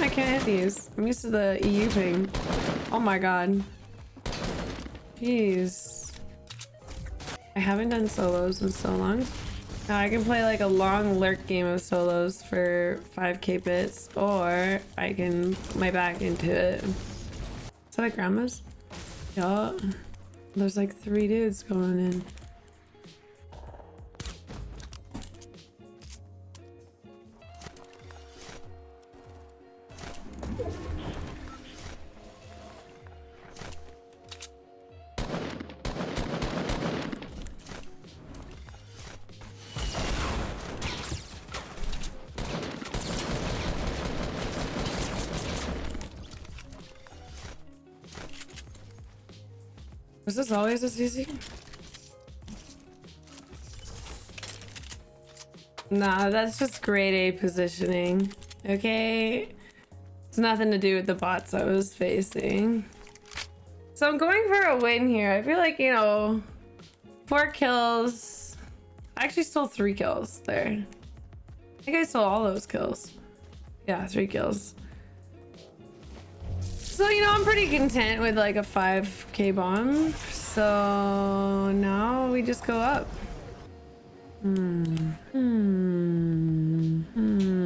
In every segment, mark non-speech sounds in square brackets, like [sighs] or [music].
I can't hit these? I'm used to the EU thing. Oh my god. Jeez. I haven't done solos in so long. Now I can play like a long lurk game of solos for 5k bits or I can put my back into it. Is that a grandma's? Yeah. There's like three dudes going in. Was this always this easy? Nah, that's just grade A positioning. Okay? It's nothing to do with the bots I was facing. So I'm going for a win here. I feel like, you know, four kills. I actually stole three kills there. I think I stole all those kills. Yeah, three kills. So, you know, I'm pretty content with like a 5k bomb. So now we just go up. Hmm. Hmm. Hmm.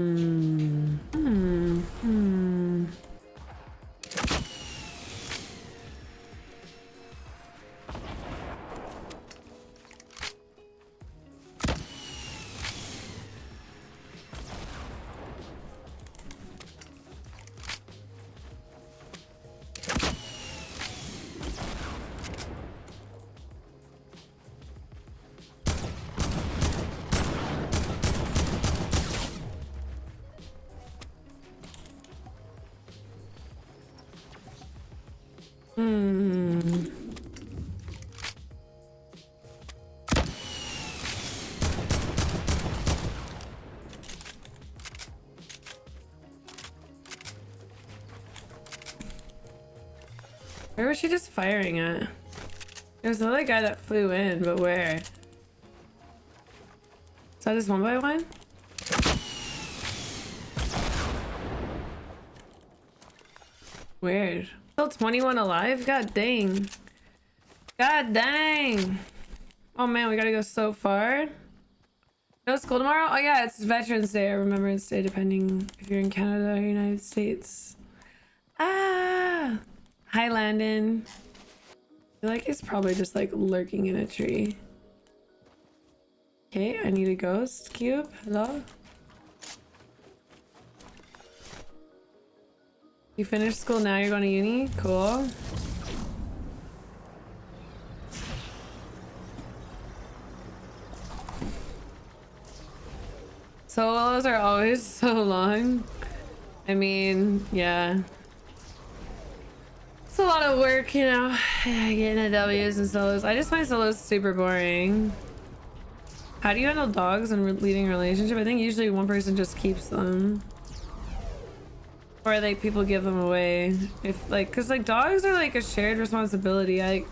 Hmm. Where was she just firing at? There's another guy that flew in, but where? Is that just one by one? Weird. Still 21 alive? God dang. God dang. Oh man, we gotta go so far. No school tomorrow? Oh yeah, it's Veterans Day or Remembrance Day, depending if you're in Canada or United States. Ah! Hi, Landon. I feel like he's probably just like lurking in a tree. Okay, I need a ghost cube. Hello? You finished school now, you're going to uni? Cool. Solos are always [laughs] so long. I mean, yeah. It's a lot of work, you know, [sighs] getting the W's and solos. I just find solos super boring. How do you handle dogs and leading a relationship? I think usually one person just keeps them. Or like people give them away. If like, cause like dogs are like a shared responsibility. I,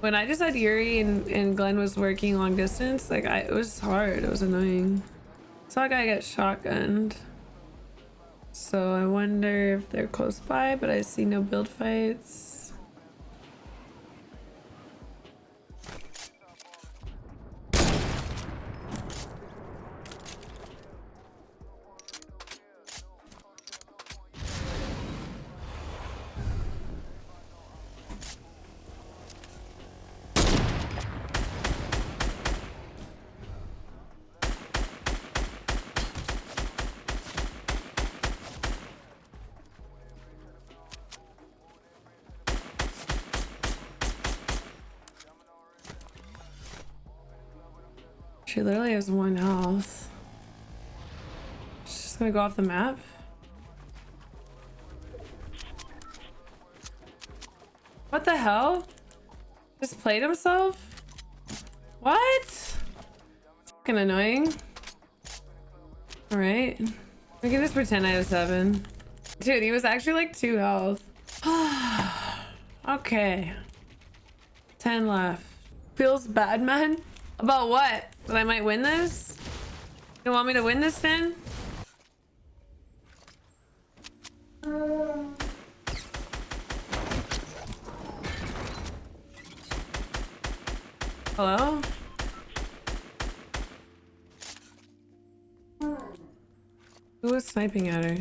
when I just had Yuri and, and Glenn was working long distance, like I, it was hard. It was annoying. Saw a guy get shotgunned. So I wonder if they're close by, but I see no build fights. She literally has one health. She's just gonna go off the map. What the hell? Just played himself? What? Fucking annoying. Alright. We can just pretend I have seven. Dude, he was actually like two health. [sighs] okay. 10 left. Feels bad, man? About what? That I might win this? You want me to win this then? Hello? Who was sniping at her?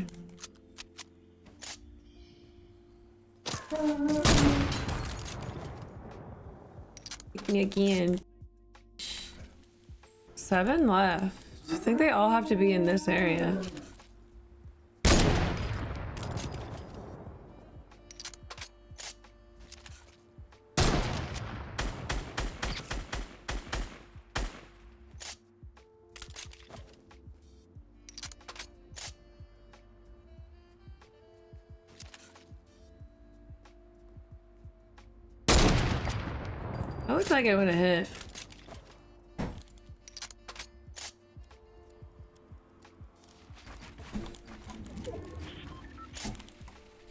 Again. Seven left. I think they all have to be in this area. Looks like it would have hit.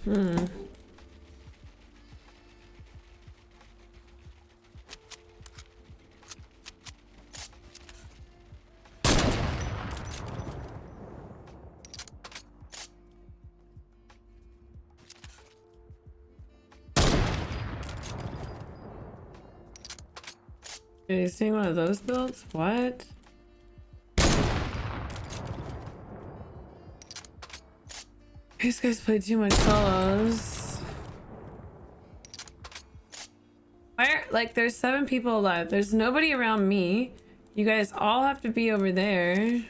Hmm. Are you seeing one of those builds? What? These guys play too much solos. Where? Like, there's seven people alive. There's nobody around me. You guys all have to be over there.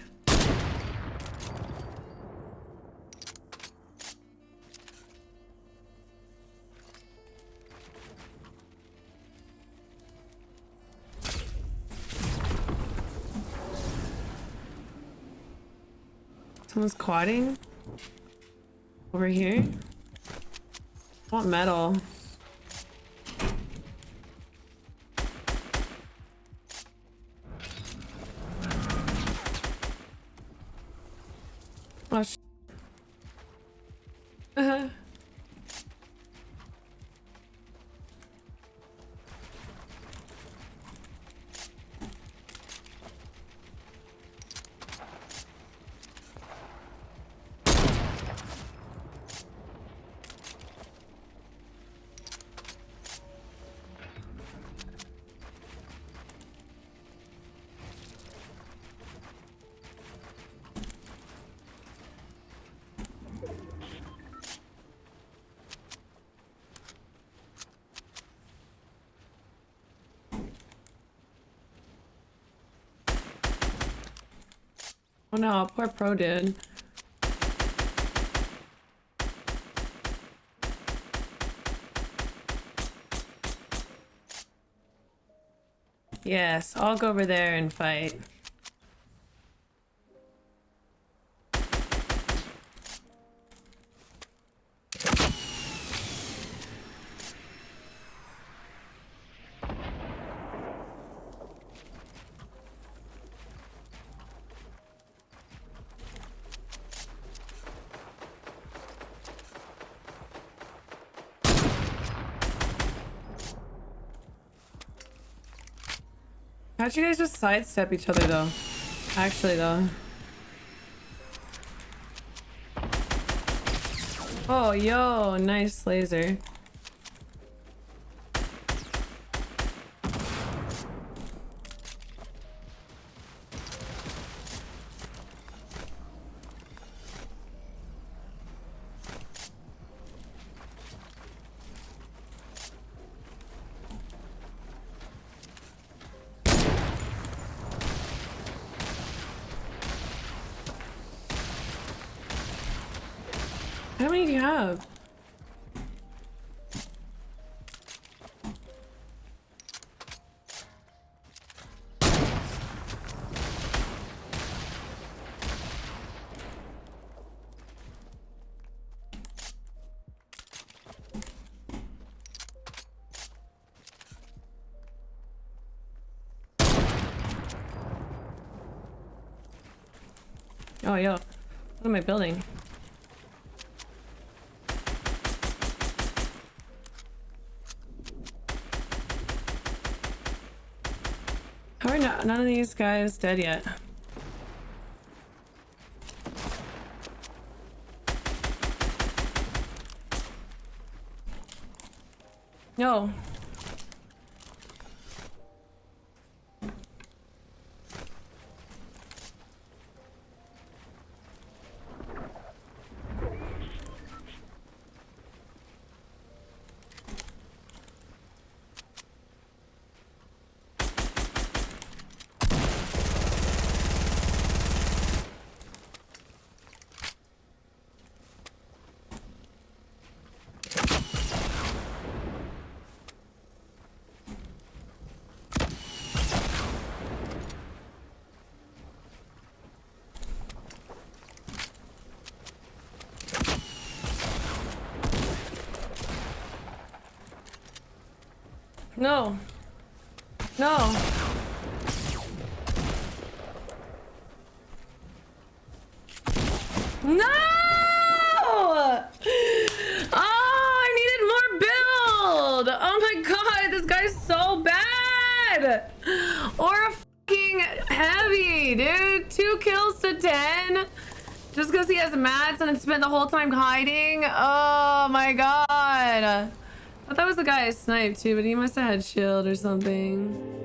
Someone's quadding over here. I want metal. Oh, [laughs] uh -huh. Oh no, poor pro did. Yes, I'll go over there and fight. How'd you guys just sidestep each other though? Actually though. Oh, yo, nice laser. How many do you have? Oh, yo. What am I building? How are not, none of these guys dead yet? No, No. No. No! Oh, I needed more build. Oh my god, this guy's so bad. Or a fucking heavy, dude. Two kills to 10. Just because he has mats and spent the whole time hiding. Oh my god. I thought that was the guy I sniped too, but he must have had shield or something.